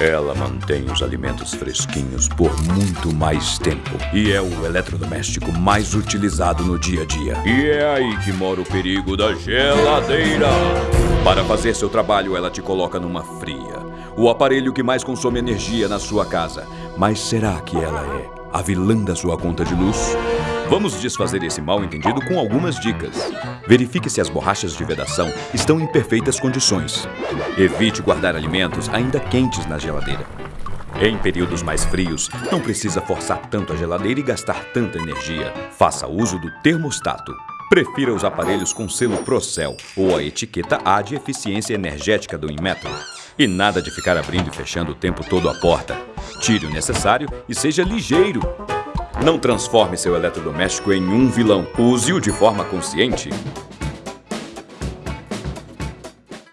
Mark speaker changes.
Speaker 1: Ela mantém os alimentos fresquinhos por muito mais tempo e é o eletrodoméstico mais utilizado no dia a dia. E é aí que mora o perigo da geladeira. Para fazer seu trabalho, ela te coloca numa fria. O aparelho que mais consome energia na sua casa. Mas será que ela é a vilã da sua conta de luz? Vamos desfazer esse mal entendido com algumas dicas. Verifique se as borrachas de vedação estão em perfeitas condições. Evite guardar alimentos ainda quentes na geladeira. Em períodos mais frios, não precisa forçar tanto a geladeira e gastar tanta energia. Faça uso do termostato. Prefira os aparelhos com selo Procel ou a etiqueta A de eficiência energética do Inmetro. E nada de ficar abrindo e fechando o tempo todo a porta. Tire o necessário e seja ligeiro. Não transforme seu eletrodoméstico em um vilão. Use-o de forma consciente.